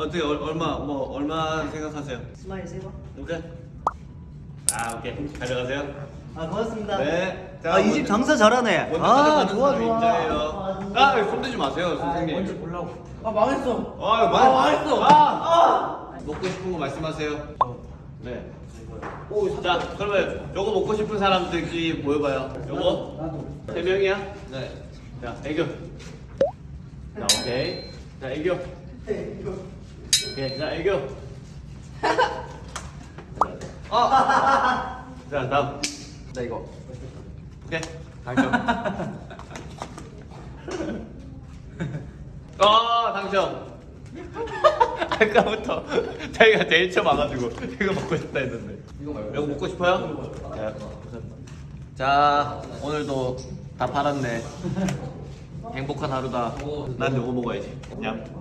어떻게 얼, 얼마 뭐 얼마 생각하세요? smile 세 번? 오케이. 아 오케이 가져가세요. 아 고맙습니다. 네. 아 이 집 장사 잘하네. 먼저 아 가져가는 좋아 사람이 좋아. 인정해요. 아 손대지 마세요 선생님. 먼저 보려고. 아 망했어. 아, 아, 많이 망했어. 아, 먹고 싶은 거 말씀하세요. 네. 오, 자, 그러면 요거 먹고 싶은 사람들끼리 모여봐요. 요거 나도. 세 명이야? 네. 자, 애교. 자, 오케이. 자, 애교. 오케이, 자, 애교. 아. 자, 다음. 나 이거. 오케이. 당첨. 아, 당첨. 아까부터 자기가 제일 처음 와가지고 이거 먹고 싶다 했는데. 이거 말고. 이거 먹고 싶어요? 자, 자, 오늘도 다 팔았네. 행복한 하루다. 난 이거 먹어야지. 냠.